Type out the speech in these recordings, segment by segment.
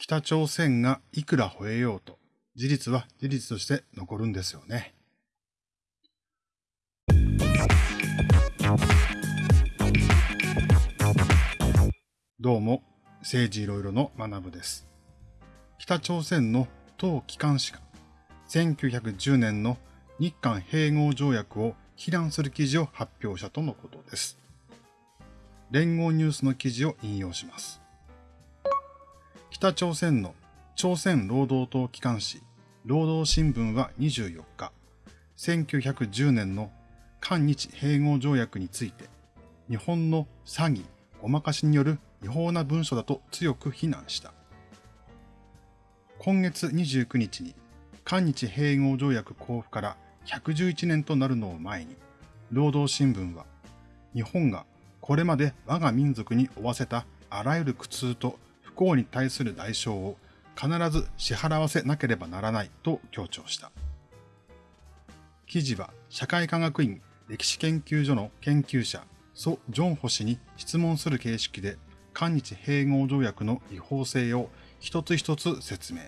北朝鮮がいくら吠えようと、事実は事実として残るんですよね。どうも、政治いろいろの学部です。北朝鮮の党機関紙が1910年の日韓併合条約を非難する記事を発表したとのことです。連合ニュースの記事を引用します。北朝鮮の朝鮮労働党機関紙、労働新聞は24日、1910年の韓日併合条約について、日本の詐欺、ごまかしによる違法な文書だと強く非難した。今月29日に、韓日併合条約交付から111年となるのを前に、労働新聞は、日本がこれまで我が民族に負わせたあらゆる苦痛と不幸に対する代償を必ず支払わせなければならないと強調した。記事は社会科学院歴史研究所の研究者ソ・ジョンホ氏に質問する形式で韓日併合条約の違法性を一つ一つ説明。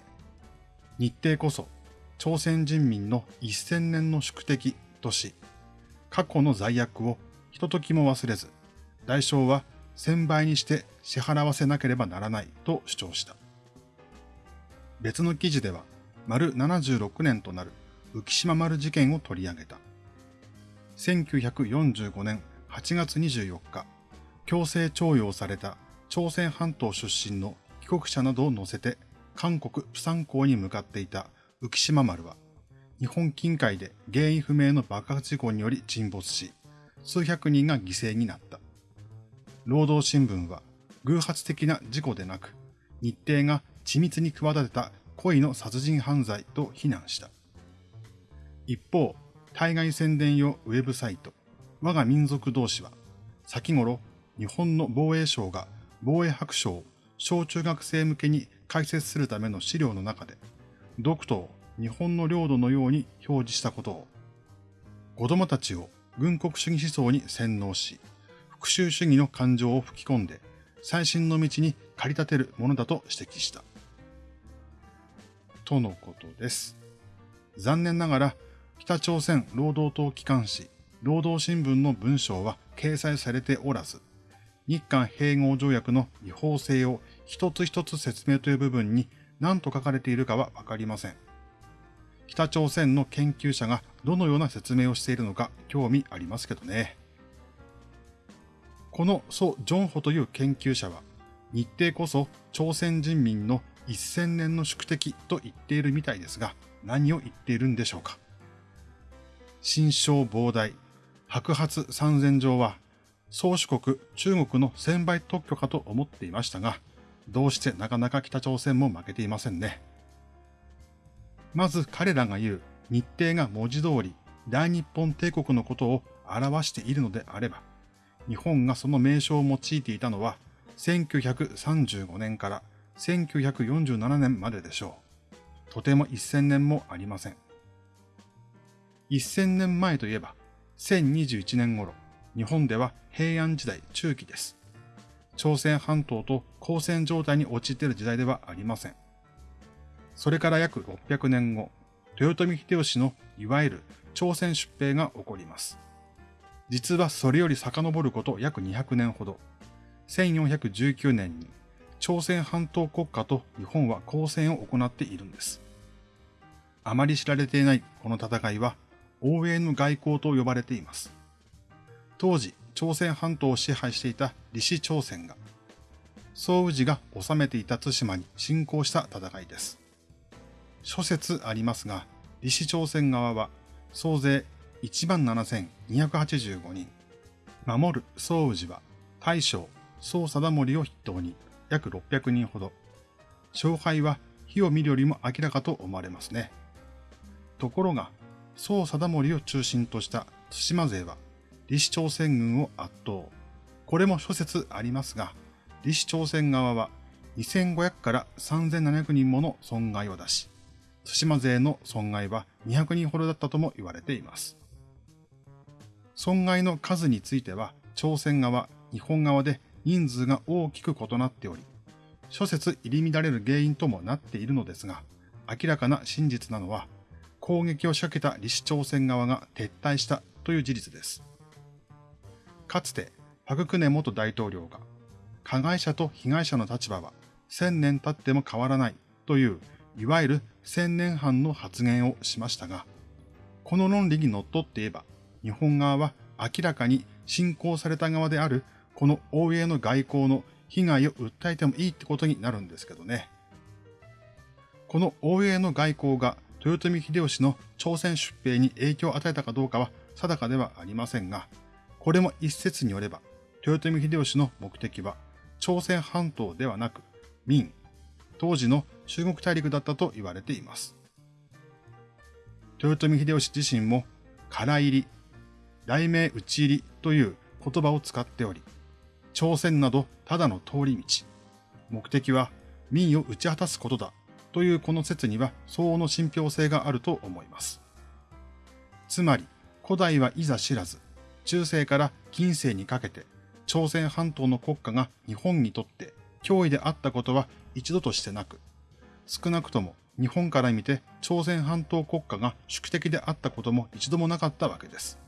日程こそ朝鮮人民の一千年の宿敵とし、過去の罪悪をひとときも忘れず、代償は千倍にして支払わせなければならないと主張した。別の記事では、丸76年となる浮島丸事件を取り上げた。1945年8月24日、強制徴用された朝鮮半島出身の帰国者などを乗せて韓国プサン港に向かっていた浮島丸は、日本近海で原因不明の爆発事故により沈没し、数百人が犠牲になった。労働新聞は、偶発的な事故でなく、日程が緻密に企てた故の殺人犯罪と非難した。一方、対外宣伝用ウェブサイト、我が民族同士は、先頃、日本の防衛省が防衛白書を小中学生向けに解説するための資料の中で、ドクトを日本の領土のように表示したことを、子供たちを軍国主義思想に洗脳し、復讐主義の感情を吹き込んで、最新の道に駆り立てるものだと指摘した。とのことです。残念ながら、北朝鮮労働党機関紙、労働新聞の文章は掲載されておらず、日韓併合条約の違法性を一つ一つ説明という部分に何と書かれているかはわかりません。北朝鮮の研究者がどのような説明をしているのか興味ありますけどね。このソ・ジョンホという研究者は、日程こそ朝鮮人民の1000年の宿敵と言っているみたいですが、何を言っているんでしょうか。新章膨大、白髪三千条は、宗主国中国の千倍特許かと思っていましたが、どうしてなかなか北朝鮮も負けていませんね。まず彼らが言う日程が文字通り大日本帝国のことを表しているのであれば、日本がその名称を用いていたのは1935年から1947年まででしょう。とても1000年もありません。1000年前といえば、1021年頃、日本では平安時代中期です。朝鮮半島と交戦状態に陥っている時代ではありません。それから約600年後、豊臣秀吉のいわゆる朝鮮出兵が起こります。実はそれより遡ること約200年ほど、1419年に朝鮮半島国家と日本は交戦を行っているんです。あまり知られていないこの戦いは、応援の外交と呼ばれています。当時、朝鮮半島を支配していた李氏朝鮮が、宋宇治が治めていた対馬に侵攻した戦いです。諸説ありますが、李氏朝鮮側は総勢17,285人、守る宋宇治は大将宋貞盛を筆頭に約600人ほど、勝敗は火を見るよりも明らかと思われますね。ところが、宋貞盛を中心とした対馬勢は李氏朝鮮軍を圧倒。これも諸説ありますが、李氏朝鮮側は2500から3700人もの損害を出し、対馬勢の損害は200人ほどだったとも言われています。損害の数については、朝鮮側、日本側で人数が大きく異なっており、諸説入り乱れる原因ともなっているのですが、明らかな真実なのは、攻撃を仕掛けた李氏朝鮮側が撤退したという事実です。かつて、パククネ元大統領が、加害者と被害者の立場は千年経っても変わらないという、いわゆる千年半の発言をしましたが、この論理にのっって言えば、日本側は明らかに侵攻された側であるこの欧米の外交の被害を訴えてもいいってことになるんですけどね。この欧米の外交が豊臣秀吉の朝鮮出兵に影響を与えたかどうかは定かではありませんが、これも一説によれば、豊臣秀吉の目的は朝鮮半島ではなく明、当時の中国大陸だったと言われています。豊臣秀吉自身も、空入り、大名打ち入りという言葉を使っており、朝鮮などただの通り道、目的は民を打ち果たすことだというこの説には相応の信憑性があると思います。つまり、古代はいざ知らず、中世から近世にかけて、朝鮮半島の国家が日本にとって脅威であったことは一度としてなく、少なくとも日本から見て朝鮮半島国家が宿敵であったことも一度もなかったわけです。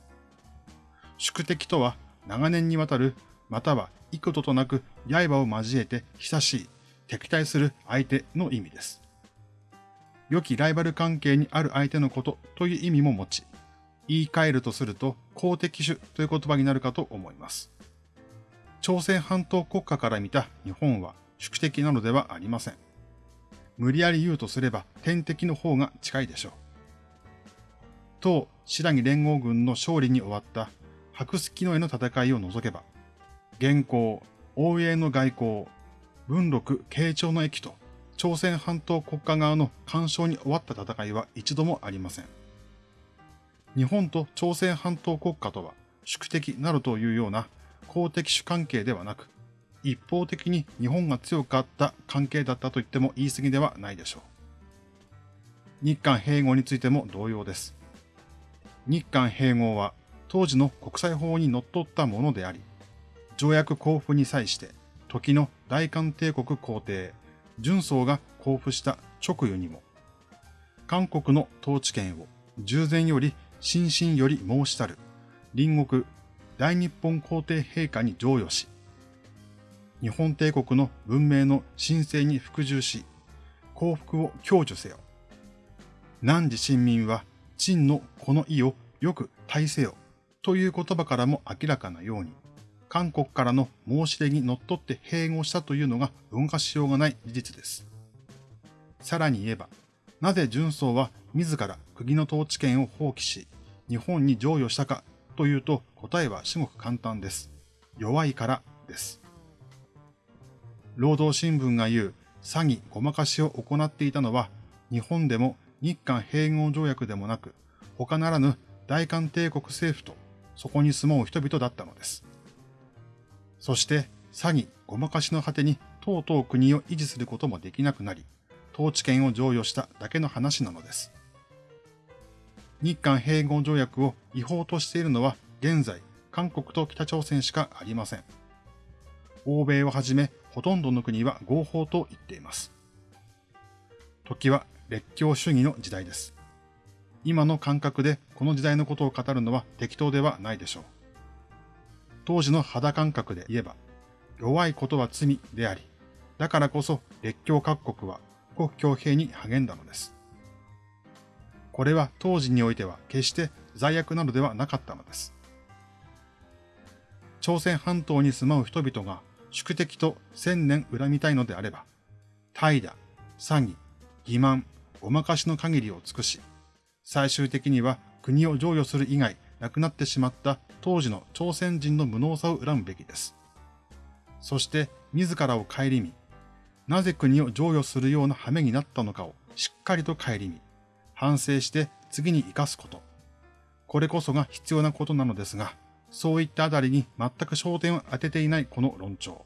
宿敵とは長年にわたる、または幾度となく刃を交えて久しい、敵対する相手の意味です。良きライバル関係にある相手のことという意味も持ち、言い換えるとすると公敵種という言葉になるかと思います。朝鮮半島国家から見た日本は宿敵なのではありません。無理やり言うとすれば天敵の方が近いでしょう。当白木連合軍の勝利に終わった白月の絵の戦いを除けば、現行、応永の外交、文禄、慶長の駅と朝鮮半島国家側の干渉に終わった戦いは一度もありません。日本と朝鮮半島国家とは宿敵などというような公的主関係ではなく、一方的に日本が強かった関係だったと言っても言い過ぎではないでしょう。日韓併合についても同様です。日韓併合は当時の国際法にのっとったものであり、条約交付に際して時の大韓帝国皇帝、純宗が交付した直後にも、韓国の統治権を従前より心身より申したる隣国大日本皇帝陛下に譲与し、日本帝国の文明の神聖に服従し、幸福を享受せよ。汝親民は陳のこの意をよく大せよという言葉からも明らかなように、韓国からの申し出にのっとって併合したというのが動かしようがない事実です。さらに言えば、なぜ純宗は自ら国の統治権を放棄し、日本に譲与したかというと答えは至極簡単です。弱いからです。労働新聞が言う詐欺ごまかしを行っていたのは日本でも日韓併合条約でもなく他ならぬ大韓帝国政府とそこに住もう人々だったのです。そして詐欺ごまかしの果てにとうとう国を維持することもできなくなり統治権を譲与しただけの話なのです。日韓併合条約を違法としているのは現在、韓国と北朝鮮しかありません。欧米をはじめ、ほとんどの国は合法と言っています。時は列強主義の時代です。今の感覚でこの時代のことを語るのは適当ではないでしょう。当時の肌感覚で言えば、弱いことは罪であり、だからこそ列強各国は国強兵に励んだのです。これは当時においては決して罪悪なのではなかったのです。朝鮮半島に住まう人々が宿敵と千年恨みたいのであれば、怠惰、詐欺、欺瞞、ごまかしの限りを尽くし、最終的には国を譲与する以外なくなってしまった当時の朝鮮人の無能さを恨むべきです。そして自らを顧み、なぜ国を譲与するような羽目になったのかをしっかりと顧み、反省して次に生かすこと。これこそが必要なことなのですが、そういったあたりに全く焦点を当てていないこの論調。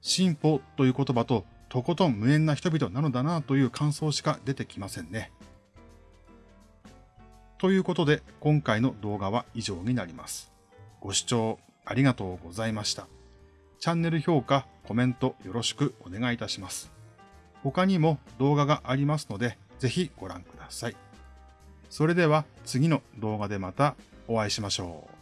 進歩という言葉ととことん無縁な人々なのだなという感想しか出てきませんね。ということで今回の動画は以上になります。ご視聴ありがとうございました。チャンネル評価、コメントよろしくお願いいたします。他にも動画がありますので、ぜひご覧ください。それでは次の動画でまたお会いしましょう。